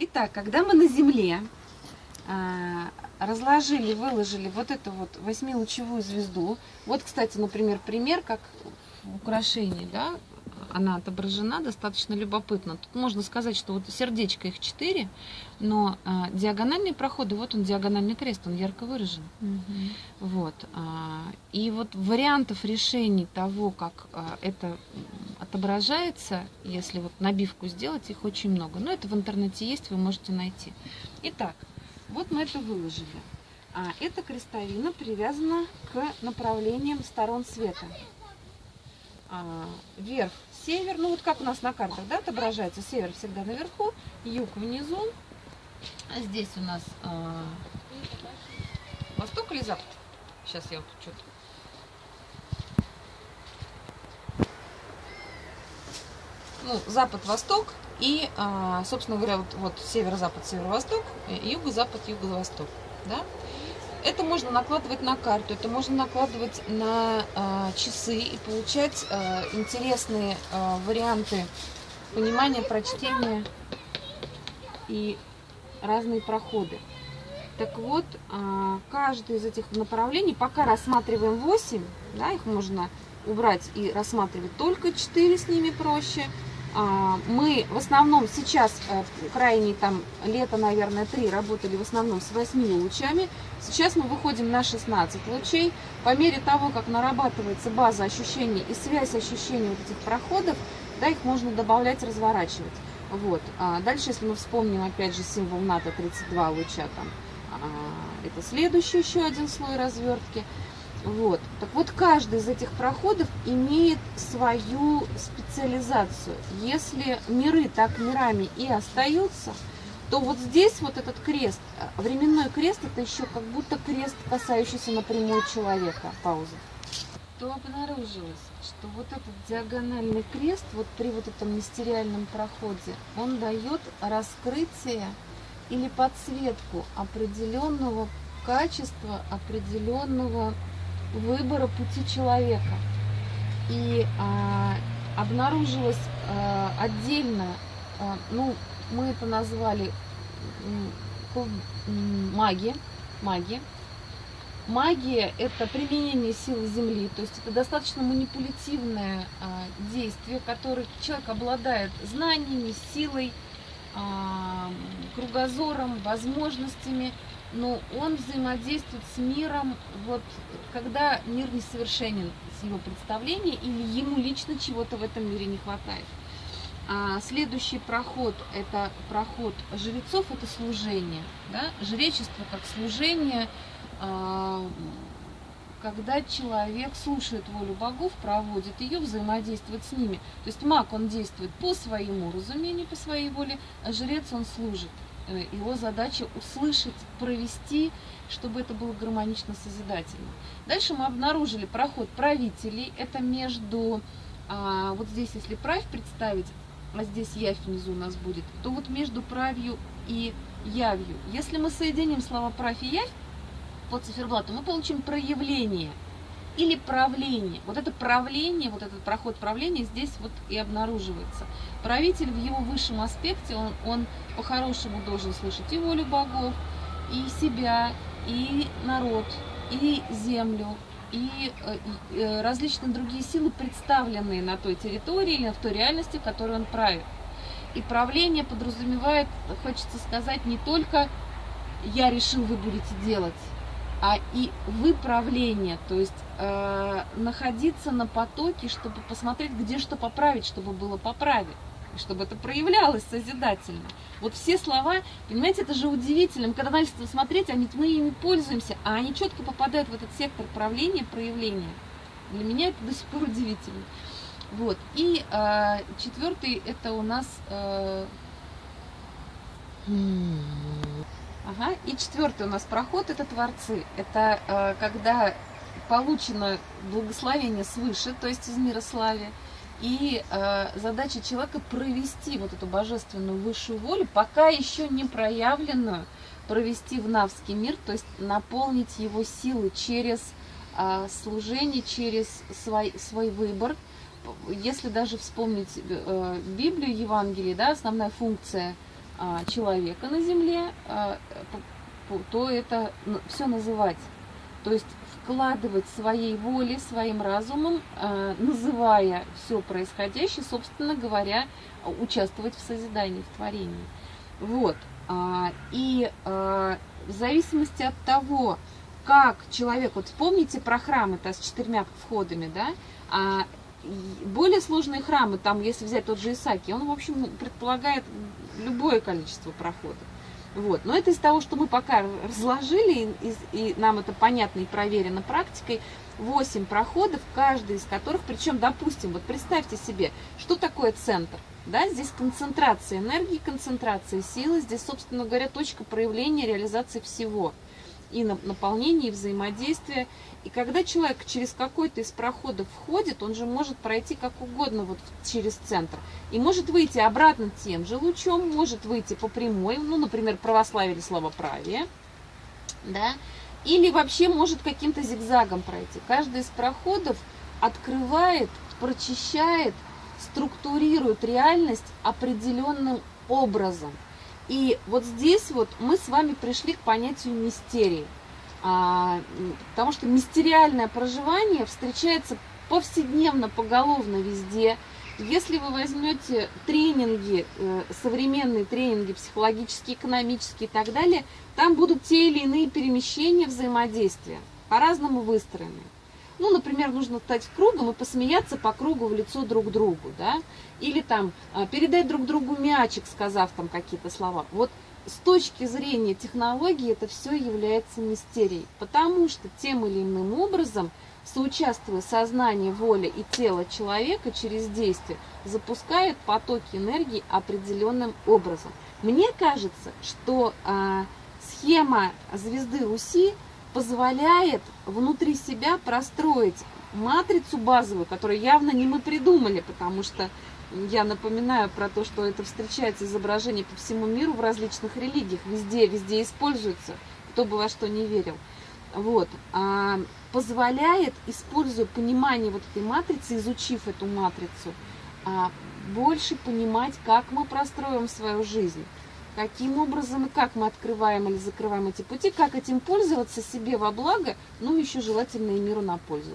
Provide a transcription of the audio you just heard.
Итак, когда мы на Земле а, разложили, выложили вот эту вот восьмилучевую звезду, вот, кстати, например, пример, как в украшении, да, она отображена достаточно любопытно. Тут можно сказать, что вот сердечко их 4, но а, диагональные проходы, вот он диагональный крест, он ярко выражен. Угу. Вот, а, и вот вариантов решений того, как а, это отображается, если вот набивку сделать, их очень много. Но это в интернете есть, вы можете найти. Итак, вот мы это выложили. А эта крестовина привязана к направлениям сторон света. А, вверх север, ну вот как у нас на картах, да, отображается, север всегда наверху, юг внизу, а здесь у нас а, восток или запад? Сейчас я вот что-то... Ну, запад-восток и, а, собственно говоря, вот, вот северо-запад, северо-восток, юго-запад, юго-восток, да? Это можно накладывать на карту, это можно накладывать на э, часы и получать э, интересные э, варианты понимания, прочтения и разные проходы. Так вот, э, каждый из этих направлений, пока рассматриваем 8, да, их можно убрать и рассматривать только 4, с ними проще – мы в основном сейчас, э, крайне там лето, наверное, 3, работали в основном с 8 лучами. Сейчас мы выходим на 16 лучей. По мере того, как нарабатывается база ощущений и связь ощущений вот этих проходов, да, их можно добавлять, разворачивать. Вот. А дальше, если мы вспомним, опять же, символ НАТО 32 луча, там, а, это следующий еще один слой развертки. Вот. Так вот, каждый из этих проходов имеет свою специализацию. Если миры так мирами и остаются, то вот здесь вот этот крест, э, временной крест, это еще как будто крест, касающийся напрямую человека. Пауза. То обнаружилось, что вот этот диагональный крест, вот при вот этом мистериальном проходе, он дает раскрытие или подсветку определенного качества, определенного выбора пути человека. И а, обнаружилось а, отдельно, а, ну, мы это назвали магия, магия. Магия – это применение силы Земли, то есть это достаточно манипулятивное а, действие, которое человек обладает знаниями, силой, а, кругозором, возможностями – но он взаимодействует с миром, вот когда мир несовершенен с его представления или ему лично чего-то в этом мире не хватает. А следующий проход – это проход жрецов, это служение. Да? Жречество как служение, а, когда человек слушает волю богов, проводит ее, взаимодействует с ними. То есть маг, он действует по своему разумению, по своей воле, а жрец, он служит. Э, его задача услышать, провести, чтобы это было гармонично созидательно. Дальше мы обнаружили проход правителей. Это между, а, вот здесь, если правь представить, а здесь явь внизу у нас будет, то вот между правью и явью. Если мы соединим слова правь и явь по циферблату, мы получим проявление – или правление. Вот это правление, вот этот проход правления здесь вот и обнаруживается. Правитель в его высшем аспекте, он, он по-хорошему должен слышать и волю богов, и себя, и народ, и землю, и э, э, различные другие силы, представленные на той территории или в той реальности, в которой он правит. И правление подразумевает, хочется сказать, не только «я решил, вы будете делать», а и выправление, то есть э, находиться на потоке, чтобы посмотреть, где что поправить, чтобы было поправить, чтобы это проявлялось созидательно. Вот все слова, понимаете, это же удивительно, когда начали смотреть, они, мы ими пользуемся, а они четко попадают в этот сектор правления, проявления. Для меня это до сих пор удивительно. Вот, и э, четвертый, это у нас... Э, Ага. И четвертый у нас проход – это творцы. Это э, когда получено благословение свыше, то есть из мира славе, и э, задача человека провести вот эту божественную высшую волю, пока еще не проявленную, провести в навский мир, то есть наполнить его силы через э, служение, через свой, свой выбор. Если даже вспомнить э, Библию, Евангелие, да, основная функция – человека на Земле, а, то это все называть. То есть вкладывать своей волей, своим разумом, а, называя все происходящее, собственно говоря, участвовать в созидании, в творении. Вот. И в зависимости от того, как человек, вот вспомните про храмы-то с четырьмя входами, да, а более сложные храмы, там, если взять тот же Исаки, он, в общем, предполагает любое количество проходов. Вот. Но это из того, что мы пока разложили, и, и нам это понятно и проверено практикой, 8 проходов, каждый из которых, причем, допустим, вот представьте себе, что такое центр. Да, здесь концентрация энергии, концентрация силы, здесь, собственно говоря, точка проявления реализации всего – и наполнение, и взаимодействие. И когда человек через какой-то из проходов входит, он же может пройти как угодно вот через центр. И может выйти обратно тем же лучом, может выйти по прямой, ну, например, православие или словоправие, да, или вообще может каким-то зигзагом пройти. Каждый из проходов открывает, прочищает, структурирует реальность определенным образом – и вот здесь вот мы с вами пришли к понятию мистерии. А, потому что мистериальное проживание встречается повседневно, поголовно везде. Если вы возьмете тренинги, э, современные тренинги, психологические, экономические и так далее, там будут те или иные перемещения взаимодействия, по-разному выстроены. Ну, например, нужно стать кругом и посмеяться по кругу в лицо друг другу, да, или там а, передать друг другу мячик, сказав там какие-то слова. Вот с точки зрения технологии это все является мистерией, потому что тем или иным образом, соучаствуя сознание, воля и тело человека через действие, запускает потоки энергии определенным образом. Мне кажется, что а, схема звезды Руси позволяет внутри себя простроить матрицу базовую, которую явно не мы придумали, потому что я напоминаю про то, что это встречается изображение по всему миру в различных религиях, везде, везде используется, кто бы во что не верил. Вот, а, позволяет, используя понимание вот этой матрицы, изучив эту матрицу, а, больше понимать, как мы простроим свою жизнь каким образом и как мы открываем или закрываем эти пути, как этим пользоваться себе во благо, ну еще желательно и миру на пользу.